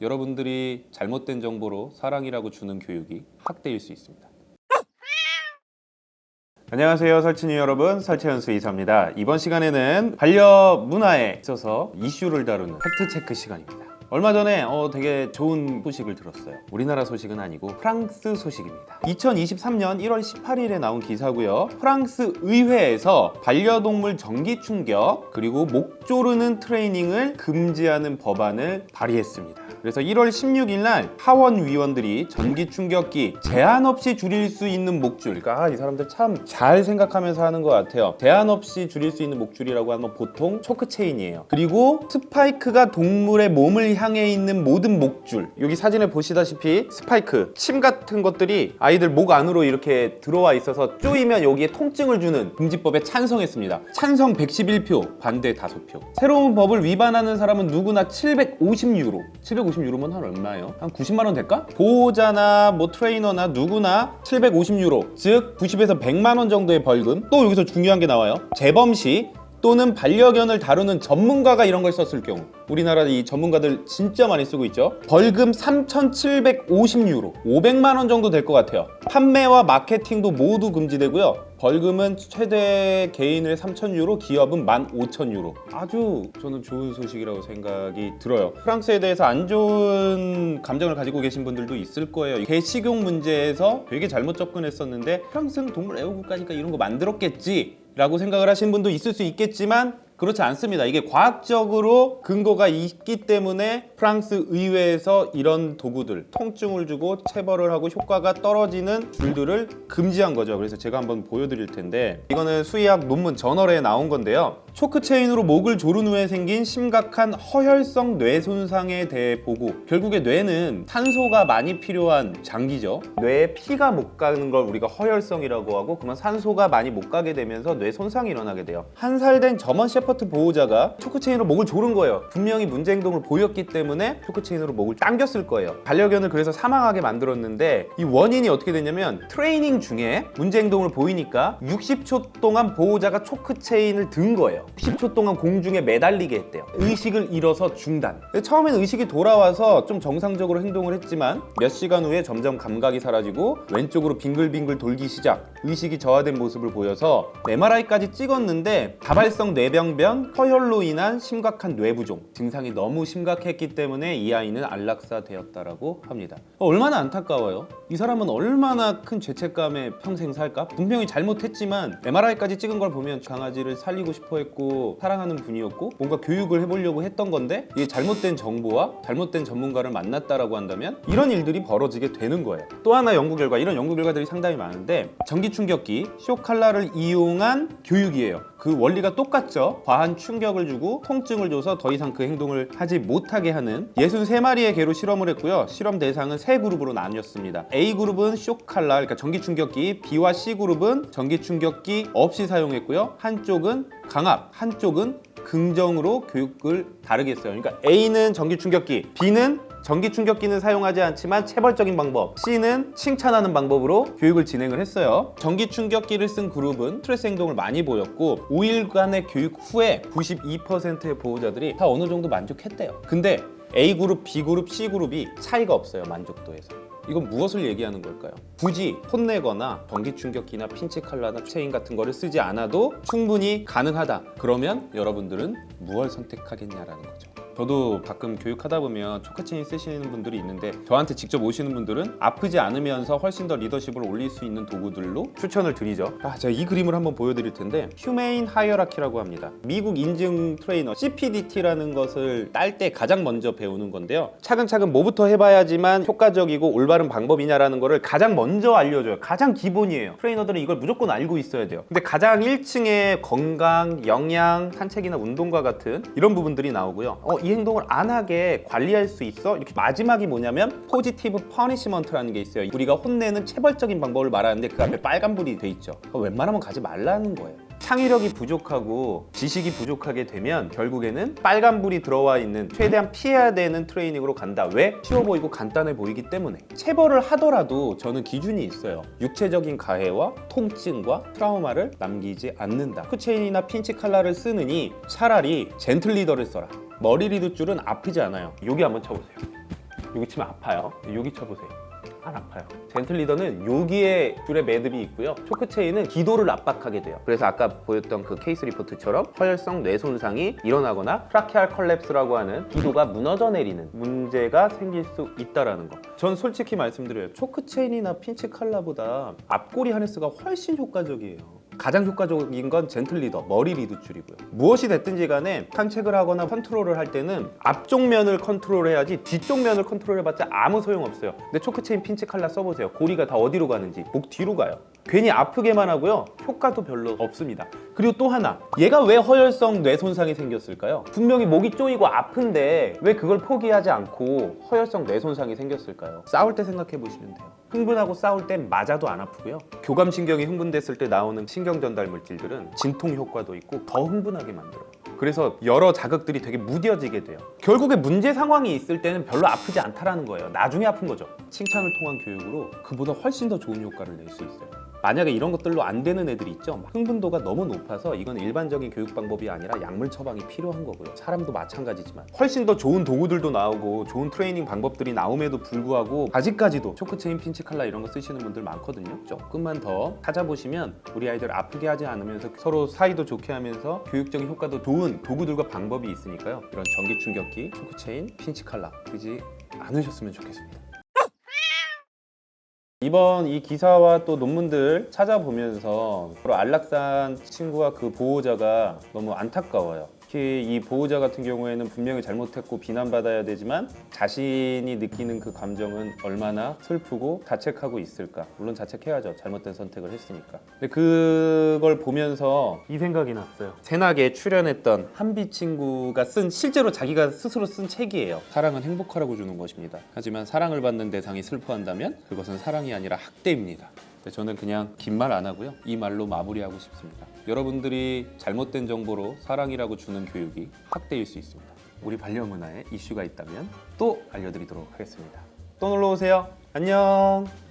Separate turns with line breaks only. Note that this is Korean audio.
여러분들이 잘못된 정보로 사랑이라고 주는 교육이 학대일 수 있습니다. 안녕하세요 설친이 여러분. 설채연수 이사입니다. 이번 시간에는 반려 문화에 있어서 이슈를 다루는 팩트체크 시간입니다 얼마 전에 어, 되게 좋은 소식을 들었어요. 우리나라 소식은 아니고 프랑스 소식입니다. 2023년 1월 18일에 나온 기사고요. 프랑스 의회에서 반려동물 전기 충격 그리고 목 조르는 트레이닝을 금지하는 법안을 발의했습니다. 그래서 1월 16일 날 하원 위원들이 전기 충격기 제한 없이 줄일 수 있는 목줄 그러니까 아, 이 사람들 참 잘 생각하면서 하는 것 같아요. 제한 없이 줄일 수 있는 목줄이라고 하면 보통 choke chain이에요. 그리고 스파이크가 동물의 몸을 향해 있는 모든 목줄. 여기 사진에 보시다시피 스파이크 침 같은 것들이 아이들 목 안으로 이렇게 들어와 있어서 쪼이면 여기에 통증을 주는 금지법에 찬성했습니다. 찬성 111표 반대 5표. 새로운 법을 위반하는 사람은 누구나 750유로. 750유로면 한 얼마예요? 한 90만 원 될까? 보호자나 뭐 트레이너나 누구나 750유로 즉 90에서 100만 원 정도의 벌금. 또 여기서 중요한 게 나와요. 재범 시 또는 반려견을 다루는 전문가가 이런 걸 썼을 경우 우리나라 이 전문가들 진짜 많이 쓰고 있죠? 벌금 3,750유로 500만 원 정도 될 것 같아요. 판매와 마케팅도 모두 금지되고요. 벌금은 최대 개인을 3,000유로 기업은 15,000유로. 아주 저는 좋은 소식이라고 생각이 들어요. 프랑스에 대해서 안 좋은 감정을 가지고 계신 분들도 있을 거예요. 개식용 문제에서 되게 잘못 접근했었는데 프랑스는 동물 애호국가니까 이런 거 만들었겠지 라고 생각을 하시는 분도 있을 수 있겠지만 그렇지 않습니다. 이게 과학적으로 근거가 있기 때문에 프랑스 의회에서 이런 도구들 통증을 주고 체벌을 하고 효과가 떨어지는 줄들을 금지한 거죠. 그래서 제가 한번 보여드릴 텐데 이거는 수의학 논문 저널에 나온 건데요. choke chain으로 목을 조른 후에 생긴 심각한 허혈성 뇌 손상에 대해 보고 결국에 뇌는 산소가 많이 필요한 장기죠. 뇌에 피가 못 가는 걸 우리가 허혈성이라고 하고 그러면 산소가 많이 못 가게 되면서 뇌 손상이 일어나게 돼요. 한 살 된 German Shep Shepherd 보호자가 choke chain으로 목을 조른 거예요. 분명히 문제 행동을 보였기 때문에 choke chain으로 목을 당겼을 거예요. 반려견을 그래서 사망하게 만들었는데 이 원인이 어떻게 됐냐면 트레이닝 중에 문제 행동을 보이니까 60초 동안 보호자가 choke chain을 든 거예요. 60초 동안 공중에 매달리게 했대요. 의식을 잃어서 중단. 처음에는 의식이 돌아와서 좀 정상적으로 행동을 했지만 몇 시간 후에 점점 감각이 사라지고 왼쪽으로 빙글빙글 돌기 시작. 의식이 저하된 모습을 보여서 MRI까지 찍었는데 다발성 뇌병 변 반면 허혈로 인한 심각한 뇌부종 증상이 너무 심각했기 때문에 이 아이는 안락사되었다라고 합니다. 어, 얼마나 안타까워요 이 사람은 얼마나 큰 죄책감에 평생 살까? 분명히 잘못했지만 MRI까지 찍은 걸 보면 강아지를 살리고 싶어 했고 사랑하는 분이었고 뭔가 교육을 해보려고 했던 건데 이게 잘못된 정보와 잘못된 전문가를 만났다라고 한다면 이런 일들이 벌어지게 되는 거예요. 또 하나 연구 결과 이런 연구 결과들이 상당히 많은데 전기 충격기 쇼칼라를 이용한 교육이에요. 그 원리가 똑같죠? 과한 충격을 주고 통증을 줘서 더 이상 그 행동을 하지 못하게 하는 63마리의 개로 실험을 했고요. 실험 대상은 세 그룹으로 나뉘었습니다 A그룹은 쇼칼라 그러니까 전기 충격기 B와 C그룹은 전기 충격기 없이 사용했고요. 한쪽은 강압 한쪽은 긍정으로 교육을 다르게 했어요. 그러니까 A는 전기 충격기 B는 전기 충격기는 사용하지 않지만 체벌적인 방법 C는 칭찬하는 방법으로 교육을 진행을 했어요. 전기 충격기를 쓴 그룹은 스트레스 행동을 많이 보였고 5일간의 교육 후에 92%의 보호자들이 다 어느 정도 만족했대요. 근데 A그룹, B그룹, C그룹이 차이가 없어요 만족도에서 이건 무엇을 얘기하는 걸까요? 굳이 혼내거나 전기 충격기나 핀치 칼라나 체인 같은 거를 쓰지 않아도 충분히 가능하다 그러면 여러분들은 무엇을 선택하겠냐라는 거죠 저도 가끔 교육하다 보면 choke chain 쓰시는 분들이 있는데 저한테 직접 오시는 분들은 아프지 않으면서 훨씬 더 리더십을 올릴 수 있는 도구들로 추천을 드리죠. 아, 제가 이 그림을 한번 보여드릴 텐데 humane hierarchy라고 합니다. 미국 인증 트레이너 CPDT라는 것을 딸 때 가장 먼저 배우는 건데요. 차근차근 뭐부터 해봐야지만 효과적이고 올바른 방법이냐라는 거를 가장 먼저 알려줘요. 가장 기본이에요. 트레이너들은 이걸 무조건 알고 있어야 돼요. 근데 가장 1층에 건강, 영양, 산책이나 운동과 같은 이런 부분들이 나오고요. 어, 이 행동을 안 하게 관리할 수 있어? 이렇게 마지막이 뭐냐면 positive punishment라는 게 있어요. 우리가 혼내는 체벌적인 방법을 말하는데 그 앞에 빨간불이 돼 있죠. 웬만하면 가지 말라는 거예요 창의력이 부족하고 지식이 부족하게 되면 결국에는 빨간불이 들어와 있는 최대한 피해야 되는 트레이닝으로 간다. 왜? 쉬워 보이고 간단해 보이기 때문에. 체벌을 하더라도 저는 기준이 있어요. 육체적인 가해와 통증과 트라우마를 남기지 않는다. 쿠체인이나 핀치 칼라를 쓰느니 차라리 gentle leader를 써라. 머리 lead 줄은 아프지 않아요. 여기 한번 쳐보세요.
여기 치면 아파요. 여기 쳐보세요. 안 아파요. gentle leader는 여기에 줄에 매듭이 있고요. choke chain은 기도를 압박하게 돼요. 그래서 아까 보였던 그 case report처럼 허혈성 뇌 손상이 일어나거나 tracheal collapse라고 하는 기도가 무너져 내리는 문제가 생길 수 있다라는 거.
전 솔직히 말씀드려요. 초크체인이나 핀치 칼라보다 앞꼬리 하네스가 훨씬 효과적이에요. 가장 효과적인 건 gentle leader, 머리 lead 줄이고요. 무엇이 됐든지 간에 탄책을 하거나 컨트롤을 할 때는 앞쪽 면을 컨트롤해야지 뒤쪽 면을 컨트롤해봤자 아무 소용없어요. 근데 choke chain pinch collar 써보세요. 고리가 다 어디로 가는지 목 뒤로 가요. 괜히 아프게만 하고요. 효과도 별로 없습니다. 그리고 또 하나, 얘가 왜 허혈성 뇌 손상이 생겼을까요?
분명히 목이 쪼이고 아픈데 왜 그걸 포기하지 않고 허혈성 뇌 손상이 생겼을까요?
싸울 때 생각해 보시면 돼요. 흥분하고 싸울 땐 맞아도 안 아프고요. 교감 신경이 흥분됐을 때 나오는 신경 전달 물질들은 진통 효과도 있고 더 흥분하게 만들어요. 그래서 여러 자극들이 되게 무뎌지게 돼요. 결국에 문제 상황이 있을 때는 별로 아프지 않다라는 거예요. 나중에 아픈 거죠. 칭찬을 통한 교육으로 그보다 훨씬 더 좋은 효과를 낼 수 있어요. 만약에 이런 것들로 안 되는 애들이 있죠. 막 흥분도가 너무 높아서 이건 일반적인 교육 방법이 아니라 약물 처방이 필요한 거고요. 사람도 마찬가지지만 훨씬 더 좋은 도구들도 나오고 좋은 트레이닝 방법들이 나옴에도 불구하고 아직까지도 초크체인 핀치 칼라 이런 거 쓰시는 분들 많거든요. 조금만 더 찾아보시면 우리 아이들 아프게 하지 않으면서 서로 사이도 좋게 하면서 교육적인 효과도 좋은 도구들과 방법이 있으니까요. 이런 전기 충격기, 초크체인, 핀치 칼라 그지 않으셨으면 좋겠습니다. 이번 이 기사와 또 논문들 찾아보면서 바로 안락산 친구와 그 보호자가 너무 안타까워요. 특히 이 보호자 같은 경우에는 분명히 잘못했고 비난받아야 되지만 자신이 느끼는 그 감정은 얼마나 슬프고 자책하고 있을까. 물론 자책해야죠. 잘못된 선택을 했으니까. 근데 그걸 보면서 이 생각이 났어요. 새나게 출연했던 한비 친구가 쓴 실제로 자기가 스스로 쓴 책이에요. 사랑은 행복하라고 주는 것입니다. 하지만 사랑을 받는 대상이 슬퍼한다면 그것은 사랑이 아니라 학대입니다. 근데 저는 그냥 긴 말 안 하고요. 이 말로 마무리하고 싶습니다. 여러분들이 잘못된 정보로 사랑이라고 주는 교육이 학대일 수 있습니다. 우리 반려문화에 이슈가 있다면 또 알려드리도록 하겠습니다. 또 놀러 오세요. 안녕.